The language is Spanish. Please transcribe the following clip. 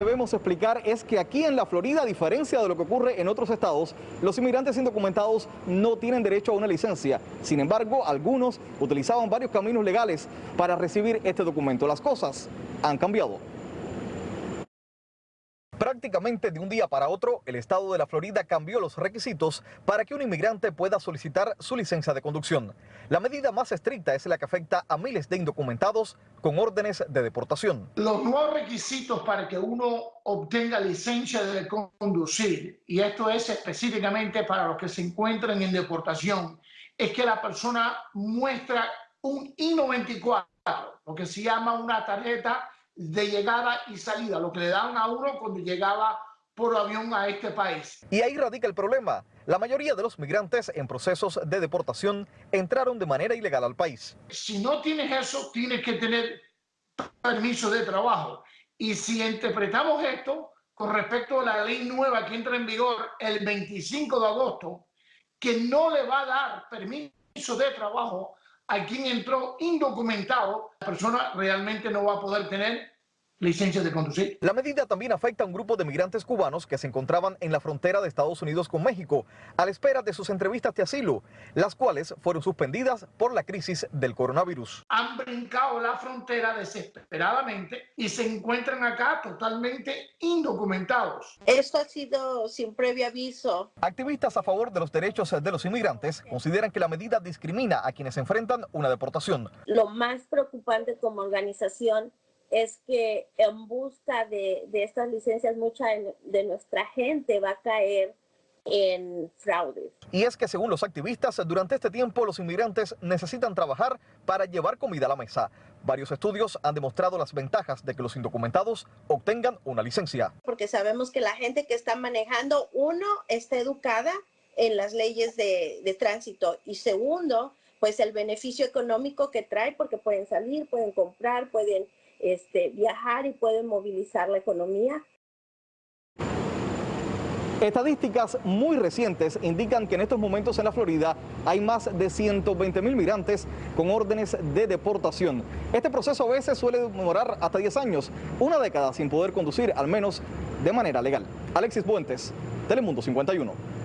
Debemos explicar es que aquí en la Florida, a diferencia de lo que ocurre en otros estados, los inmigrantes indocumentados no tienen derecho a una licencia. Sin embargo, algunos utilizaban varios caminos legales para recibir este documento. Las cosas han cambiado. Prácticamente de un día para otro, el estado de la Florida cambió los requisitos para que un inmigrante pueda solicitar su licencia de conducción. La medida más estricta es la que afecta a miles de indocumentados con órdenes de deportación. Los nuevos requisitos para que uno obtenga licencia de conducir, y esto es específicamente para los que se encuentran en deportación, es que la persona muestra un I-94, lo que se llama una tarjeta de llegada y salida, lo que le daban a uno cuando llegaba por avión a este país. Y ahí radica el problema. La mayoría de los migrantes en procesos de deportación entraron de manera ilegal al país. Si no tienes eso, tienes que tener permiso de trabajo. Y si interpretamos esto con respecto a la ley nueva que entra en vigor el 25 de agosto, que no le va a dar permiso de trabajo a quien entró indocumentado, la persona realmente no va a poder tener licencia de conducir. La medida también afecta a un grupo de migrantes cubanos que se encontraban en la frontera de Estados Unidos con México a la espera de sus entrevistas de asilo, las cuales fueron suspendidas por la crisis del coronavirus. Han brincado la frontera desesperadamente y se encuentran acá totalmente indocumentados. Esto ha sido sin previo aviso. Activistas a favor de los derechos de los inmigrantes consideran que la medida discrimina a quienes enfrentan una deportación. Lo más preocupante como organización es que en busca de, estas licencias mucha de nuestra gente va a caer en fraudes. Y es que según los activistas, durante este tiempo los inmigrantes necesitan trabajar para llevar comida a la mesa. Varios estudios han demostrado las ventajas de que los indocumentados obtengan una licencia. Porque sabemos que la gente que está manejando, uno, está educada en las leyes de, de tránsito y segundo, pues el beneficio económico que trae porque pueden salir, pueden comprar, pueden este, viajar y pueden movilizar la economía. Estadísticas muy recientes indican que en estos momentos en la Florida hay más de 120 mil migrantes con órdenes de deportación. Este proceso a veces suele demorar hasta 10 años, una década sin poder conducir, al menos de manera legal. Alexis Buentes, Telemundo 51.